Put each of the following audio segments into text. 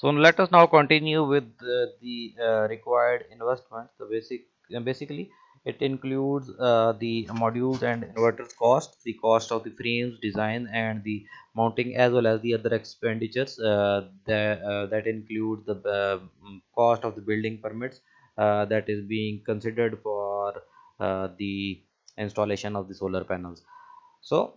So let us now continue with uh, the uh, required investment. The basic uh, basically it includes uh, the modules and inverters cost, the cost of the frames, design, and the mounting, as well as the other expenditures uh, that uh, that include the mm, cost of the building permits that is being considered for the installation of the solar panels. So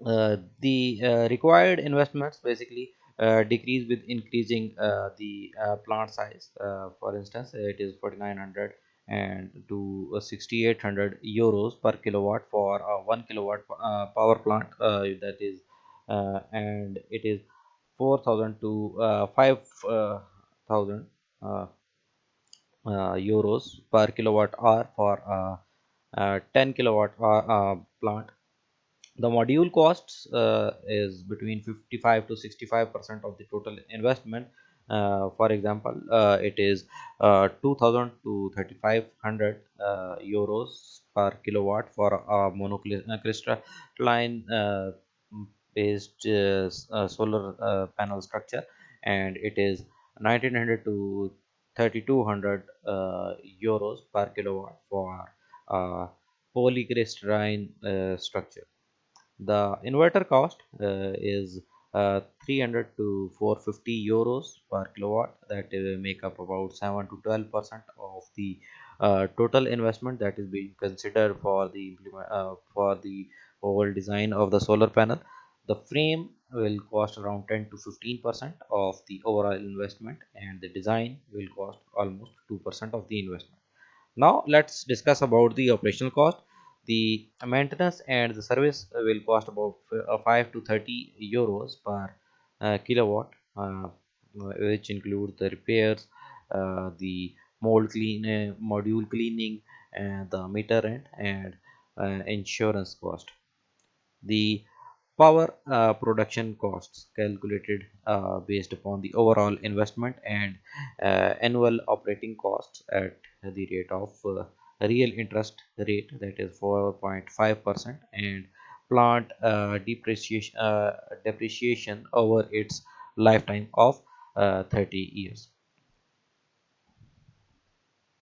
the required investments basically uh, decrease with increasing uh, the uh, plant size. Uh, for instance it is 4900 and to uh, 6800 euros per kilowatt for a 1 kilowatt uh, power plant uh, that is uh, and it is 4000 to uh, 5000 uh, uh, euros per kilowatt hour for a, a 10 kilowatt hour, uh, plant the module costs uh, is between 55 to 65 percent of the total investment. Uh, for example uh, it is uh, 2000 to 3500 uh, euros per kilowatt for a monocrystalline uh, based solar panel structure. And it is 1900 to 3200 uh, euros per kilowatt for polycrystalline structure the inverter cost uh, is uh, 300 to 450 euros per kilowatt. That uh, make up about 7 to 12 percent of the total investment that is being considered for the for the whole design of the solar panel. The frame will cost around 10 to 15 percent of the overall investment and the design will cost almost 2 percent of the investment. Now let's discuss about the operational cost. The maintenance and the service will cost about uh, 5 to 30 euros per uh, kilowatt, uh, which include the repairs, uh, the mold clean, uh, module cleaning, and the meter rent and uh, insurance cost. The power uh, production costs calculated uh, based upon the overall investment and uh, annual operating costs at the rate of uh, real interest rate that is 4.5 percent and plant uh, depreciation uh, depreciation over its lifetime of uh, 30 years